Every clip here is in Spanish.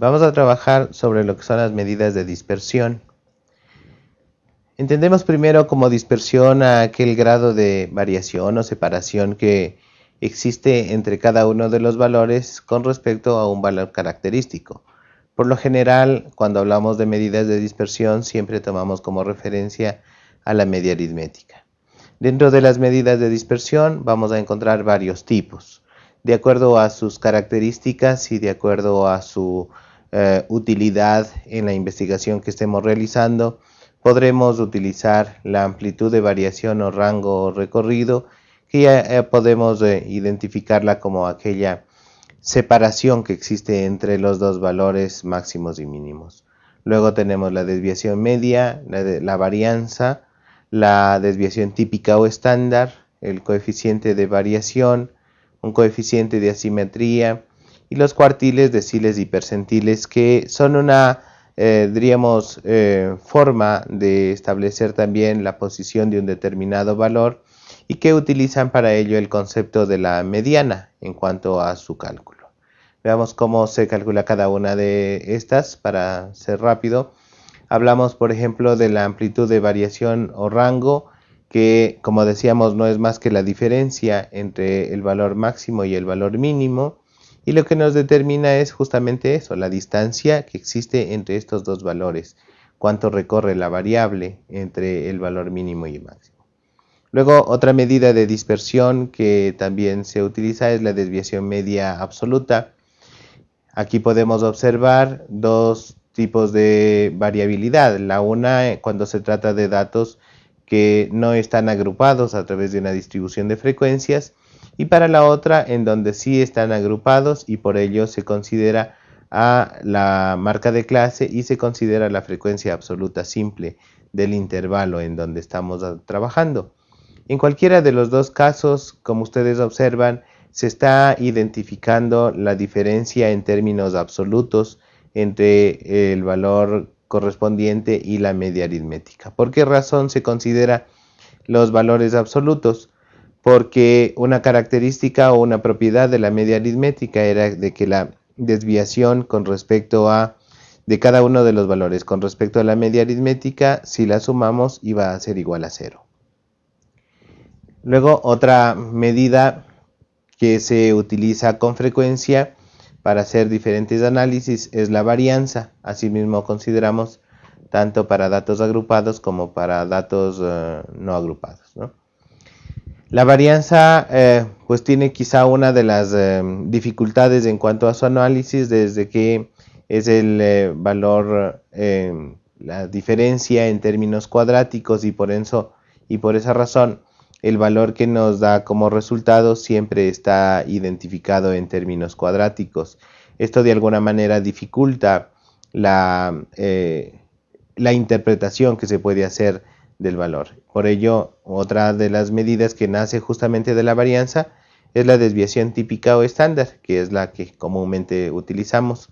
vamos a trabajar sobre lo que son las medidas de dispersión. Entendemos primero como dispersión aquel grado de variación o separación que existe entre cada uno de los valores con respecto a un valor característico. Por lo general, cuando hablamos de medidas de dispersión, siempre tomamos como referencia a la media aritmética. Dentro de las medidas de dispersión vamos a encontrar varios tipos. De acuerdo a sus características y de acuerdo a su eh, utilidad en la investigación que estemos realizando, podremos utilizar la amplitud de variación o rango recorrido que ya eh, podemos eh, identificarla como aquella separación que existe entre los dos valores máximos y mínimos. Luego tenemos la desviación media, la, la varianza, la desviación típica o estándar, el coeficiente de variación, un coeficiente de asimetría y los cuartiles, deciles y percentiles que son una eh, diríamos, eh, forma de establecer también la posición de un determinado valor y que utilizan para ello el concepto de la mediana en cuanto a su cálculo. Veamos cómo se calcula cada una de estas para ser rápido. Hablamos, por ejemplo, de la amplitud de variación o rango, que como decíamos no es más que la diferencia entre el valor máximo y el valor mínimo y lo que nos determina es justamente eso, la distancia que existe entre estos dos valores, cuánto recorre la variable entre el valor mínimo y máximo. Luego otra medida de dispersión que también se utiliza es la desviación media absoluta. Aquí podemos observar dos tipos de variabilidad. La una cuando se trata de datos que no están agrupados a través de una distribución de frecuencias y para la otra en donde sí están agrupados y por ello se considera a la marca de clase y se considera la frecuencia absoluta simple del intervalo en donde estamos trabajando. En cualquiera de los dos casos, como ustedes observan, se está identificando la diferencia en términos absolutos entre el valor correspondiente y la media aritmética. ¿Por qué razón se considera los valores absolutos? Porque una característica o una propiedad de la media aritmética era de que la desviación con respecto a de cada uno de los valores con respecto a la media aritmética, si la sumamos iba a ser igual a cero. Luego otra medida que se utiliza con frecuencia para hacer diferentes análisis es la varianza. Asimismo consideramos tanto para datos agrupados como para datos eh, no agrupados. La varianza eh, pues tiene quizá una de las eh, dificultades en cuanto a su análisis desde que es el eh, valor, la diferencia en términos cuadráticos y por, eso, y por esa razón el valor que nos da como resultado siempre está identificado en términos cuadráticos. Esto de alguna manera dificulta la, la interpretación que se puede hacer del valor. Por ello, otra de las medidas que nace justamente de la varianza es la desviación típica o estándar, que es la que comúnmente utilizamos.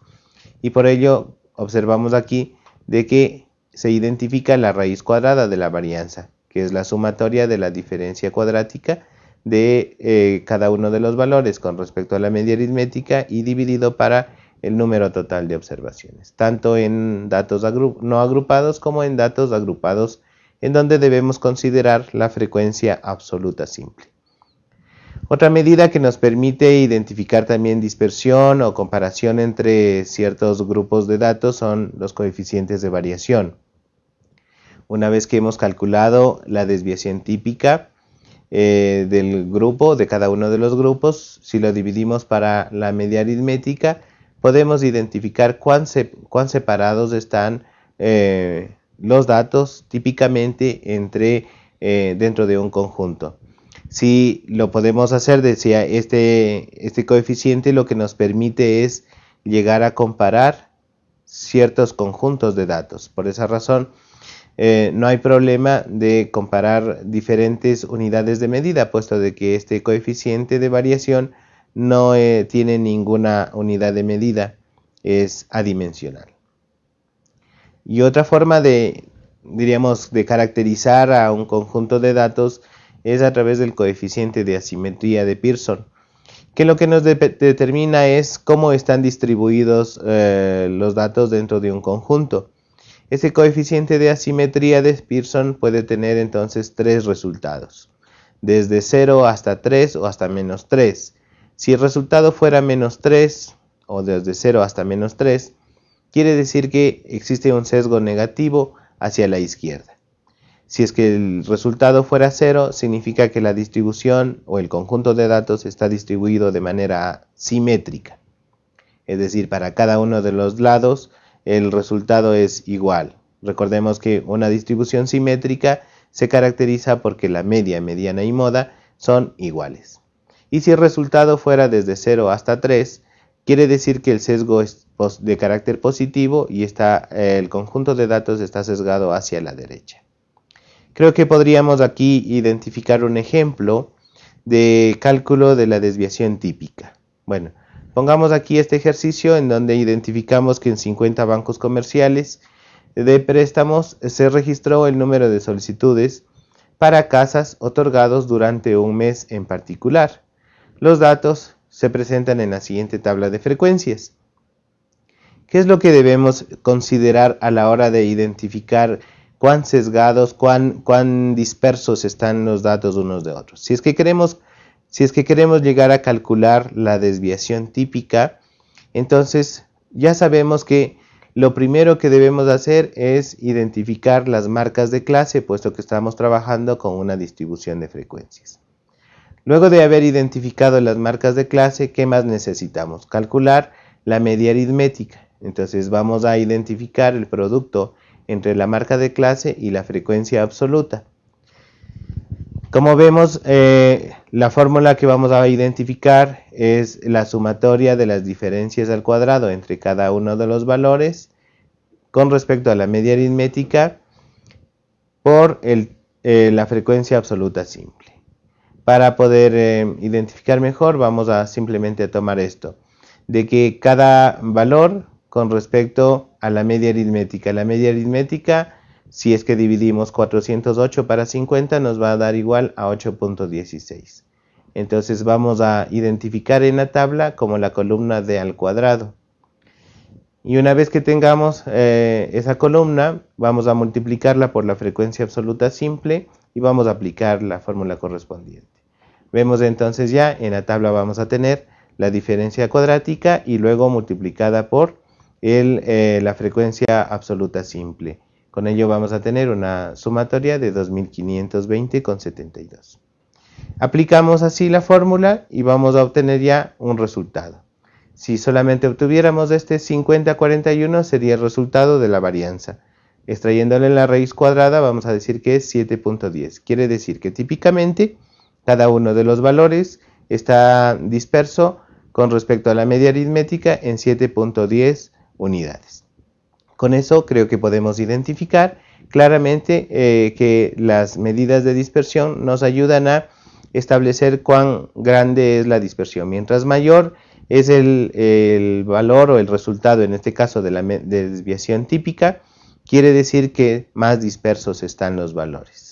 Y por ello observamos aquí de que se identifica la raíz cuadrada de la varianza, que es la sumatoria de la diferencia cuadrática de eh, cada uno de los valores con respecto a la media aritmética y dividido para el número total de observaciones, tanto en datos no agrupados como en datos agrupados en donde debemos considerar la frecuencia absoluta simple. Otra medida que nos permite identificar también dispersión o comparación entre ciertos grupos de datos son los coeficientes de variación. Una vez que hemos calculado la desviación típica eh, del grupo, de cada uno de los grupos, si lo dividimos para la media aritmética, podemos identificar cuán, separados están eh, los datos típicamente entre, eh, dentro de un conjunto. Si lo podemos hacer, decía, este, este coeficiente lo que nos permite es llegar a comparar ciertos conjuntos de datos. Por esa razón, eh, no hay problema de comparar diferentes unidades de medida, puesto de que este coeficiente de variación no eh, tiene ninguna unidad de medida, es adimensional. Y otra forma de, diríamos, de caracterizar a un conjunto de datos es a través del coeficiente de asimetría de Pearson, que lo que nos determina es cómo están distribuidos eh, los datos dentro de un conjunto. Ese coeficiente de asimetría de Pearson puede tener entonces tres resultados, desde 0 hasta 3 o hasta menos 3. Si el resultado fuera menos 3 o desde 0 hasta menos 3, quiere decir que existe un sesgo negativo hacia la izquierda. Si es que el resultado fuera 0, significa que la distribución o el conjunto de datos está distribuido de manera simétrica. Es decir, para cada uno de los lados el resultado es igual. Recordemos que una distribución simétrica se caracteriza porque la media, mediana y moda son iguales. Y si el resultado fuera desde 0 hasta 3, quiere decir que el sesgo es de carácter positivo y está, el conjunto de datos está sesgado hacia la derecha. Creo que podríamos aquí identificar un ejemplo de cálculo de la desviación típica. Bueno, Pongamos aquí este ejercicio en donde identificamos que en 50 bancos comerciales de préstamos se registró el número de solicitudes para casas otorgados durante un mes en particular. Los datos se presentan en la siguiente tabla de frecuencias. ¿Qué es lo que debemos considerar a la hora de identificar cuán sesgados, cuán, cuán dispersos están los datos unos de otros? Si es que queremos si es que queremos llegar a calcular la desviación típica, entonces ya sabemos que lo primero que debemos hacer es identificar las marcas de clase, puesto que estamos trabajando con una distribución de frecuencias. Luego de haber identificado las marcas de clase, ¿qué más necesitamos? Calcular la media aritmética. Entonces vamos a identificar el producto entre la marca de clase y la frecuencia absoluta. Como vemos, eh, la fórmula que vamos a identificar es la sumatoria de las diferencias al cuadrado entre cada uno de los valores con respecto a la media aritmética por eh, la frecuencia absoluta simple. Para poder eh, identificar mejor vamos a simplemente tomar esto, de que cada valor con respecto a la media aritmética, la media aritmética si es que dividimos 408 para 50 nos va a dar igual a 8.16. Entonces vamos a identificar en la tabla como la columna de al cuadrado. Y una vez que tengamos eh, esa columna, vamos a multiplicarla por la frecuencia absoluta simple y vamos a aplicar la fórmula correspondiente. Vemos entonces ya en la tabla vamos a tener la diferencia cuadrática y luego multiplicada por eh, la frecuencia absoluta simple. Con ello vamos a tener una sumatoria de 2520,72. Aplicamos así la fórmula y vamos a obtener ya un resultado. Si solamente obtuviéramos este 5041 sería el resultado de la varianza. Extrayéndole la raíz cuadrada vamos a decir que es 7.10. Quiere decir que típicamente cada uno de los valores está disperso con respecto a la media aritmética en 7.10 unidades. Con eso creo que podemos identificar claramente eh, que las medidas de dispersión nos ayudan a establecer cuán grande es la dispersión. Mientras mayor es el, valor o el resultado, en este caso de la desviación típica, quiere decir que más dispersos están los valores.